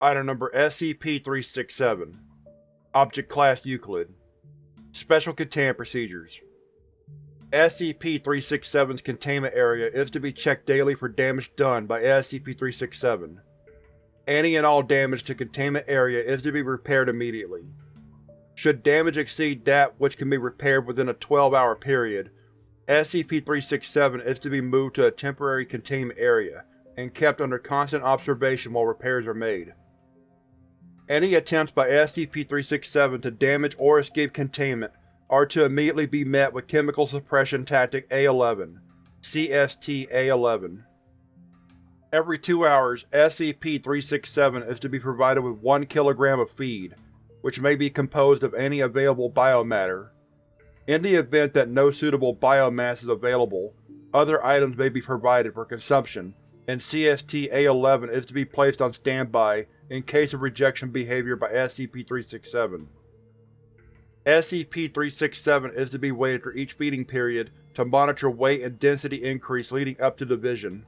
Item Number SCP-367 Object Class Euclid Special Containment Procedures SCP-367's containment area is to be checked daily for damage done by SCP-367. Any and all damage to containment area is to be repaired immediately. Should damage exceed that which can be repaired within a 12-hour period, SCP-367 is to be moved to a temporary containment area and kept under constant observation while repairs are made. Any attempts by SCP-367 to damage or escape containment are to immediately be met with Chemical Suppression Tactic A-11 CST-A-11. Every two hours, SCP-367 is to be provided with 1 kilogram of feed, which may be composed of any available biomatter. In the event that no suitable biomass is available, other items may be provided for consumption, and CST-A11 is to be placed on standby in case of rejection behavior by SCP-367. SCP-367 is to be weighted for each feeding period to monitor weight and density increase leading up to division.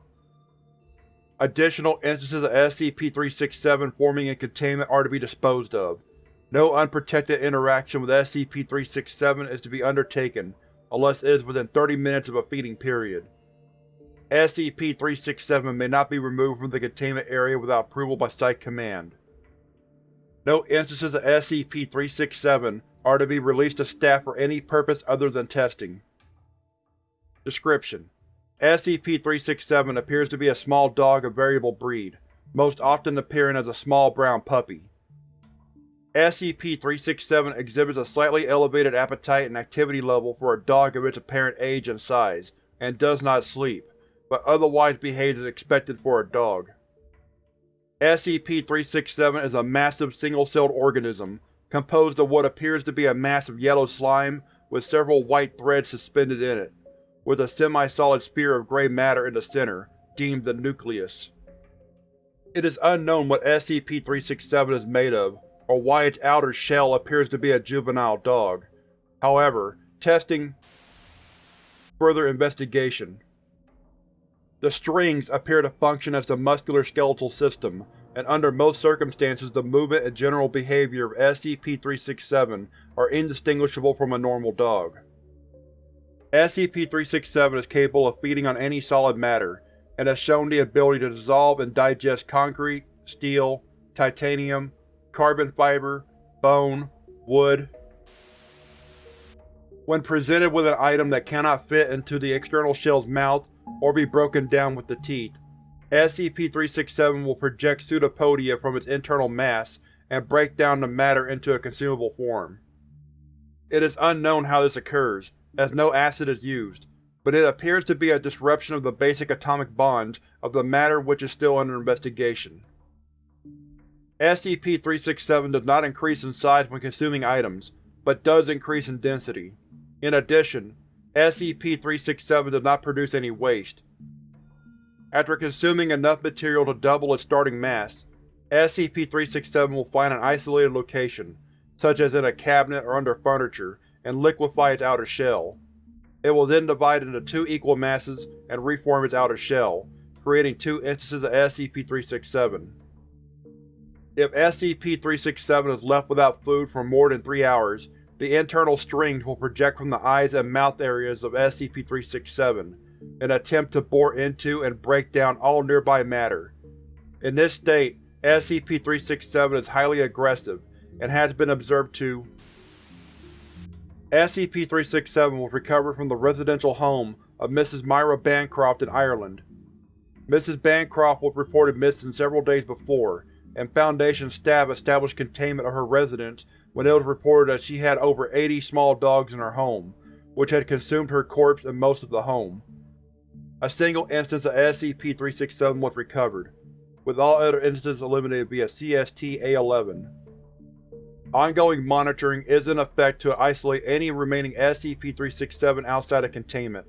Additional instances of SCP-367 forming in containment are to be disposed of. No unprotected interaction with SCP-367 is to be undertaken unless it is within 30 minutes of a feeding period. SCP-367 may not be removed from the containment area without approval by Site Command. No instances of SCP-367 are to be released to staff for any purpose other than testing. Description: SCP-367 appears to be a small dog of variable breed, most often appearing as a small brown puppy. SCP-367 exhibits a slightly elevated appetite and activity level for a dog of its apparent age and size, and does not sleep, but otherwise behaves as expected for a dog. SCP-367 is a massive single-celled organism, composed of what appears to be a mass of yellow slime with several white threads suspended in it, with a semi-solid sphere of grey matter in the center, deemed the nucleus. It is unknown what SCP-367 is made of, or why its outer shell appears to be a juvenile dog. However, testing Further investigation The strings appear to function as the muscular skeletal system, and under most circumstances the movement and general behavior of SCP-367 are indistinguishable from a normal dog. SCP-367 is capable of feeding on any solid matter, and has shown the ability to dissolve and digest concrete, steel, titanium, carbon fiber, bone, wood. When presented with an item that cannot fit into the external shell's mouth or be broken down with the teeth, SCP-367 will project pseudopodia from its internal mass and break down the matter into a consumable form. It is unknown how this occurs, as no acid is used, but it appears to be a disruption of the basic atomic bonds of the matter which is still under investigation. SCP-367 does not increase in size when consuming items, but does increase in density. In addition, SCP-367 does not produce any waste. After consuming enough material to double its starting mass, SCP-367 will find an isolated location, such as in a cabinet or under furniture, and liquefy its outer shell. It will then divide into two equal masses and reform its outer shell, creating two instances of SCP-367. If SCP-367 is left without food for more than three hours, the internal strings will project from the eyes and mouth areas of SCP-367, and attempt to bore into and break down all nearby matter. In this state, SCP-367 is highly aggressive, and has been observed to SCP-367 was recovered from the residential home of Mrs. Myra Bancroft in Ireland. Mrs. Bancroft was reported missing several days before, and Foundation staff established containment of her residence when it was reported that she had over 80 small dogs in her home, which had consumed her corpse and most of the home. A single instance of SCP-367 was recovered, with all other instances eliminated via CST-A11. Ongoing monitoring is in effect to isolate any remaining SCP-367 outside of containment.